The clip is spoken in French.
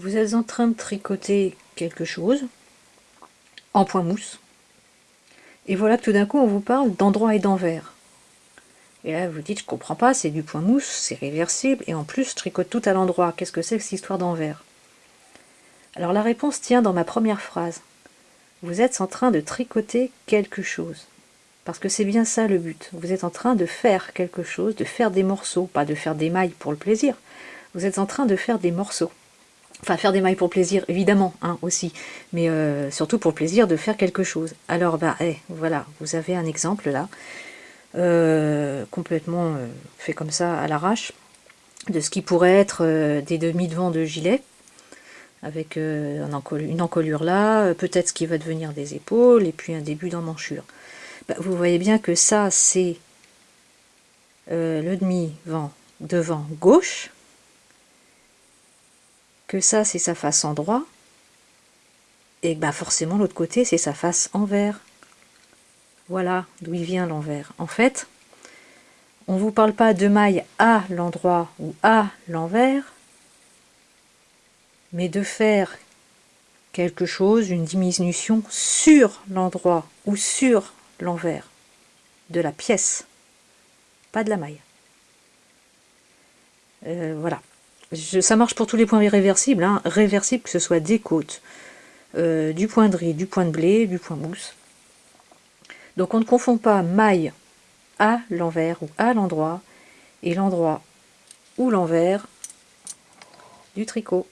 Vous êtes en train de tricoter quelque chose en point mousse. Et voilà que tout d'un coup on vous parle d'endroit et d'envers. Et là vous dites je comprends pas, c'est du point mousse, c'est réversible, et en plus je tricote tout à l'endroit. Qu'est-ce que c'est que cette histoire d'envers? Alors la réponse tient dans ma première phrase. Vous êtes en train de tricoter quelque chose. Parce que c'est bien ça le but. Vous êtes en train de faire quelque chose, de faire des morceaux, pas de faire des mailles pour le plaisir. Vous êtes en train de faire des morceaux. Enfin, faire des mailles pour plaisir, évidemment, hein, aussi. Mais euh, surtout pour plaisir de faire quelque chose. Alors, bah, eh, voilà, vous avez un exemple là. Euh, complètement euh, fait comme ça à l'arrache. De ce qui pourrait être des demi-devants de gilet. Avec une encolure là. Peut-être ce qui va devenir des épaules. Et puis un début d'emmanchure. Bah, vous voyez bien que ça, c'est le demi-vent devant gauche que ça c'est sa face endroit, et ben forcément l'autre côté c'est sa face envers. Voilà d'où il vient l'envers. En fait, on vous parle pas de maille à l'endroit ou à l'envers, mais de faire quelque chose, une diminution sur l'endroit ou sur l'envers de la pièce, pas de la maille. Euh, voilà ça marche pour tous les points réversibles, hein, que ce soit des côtes, euh, du point de riz, du point de blé, du point mousse. Donc on ne confond pas maille à l'envers ou à l'endroit et l'endroit ou l'envers du tricot.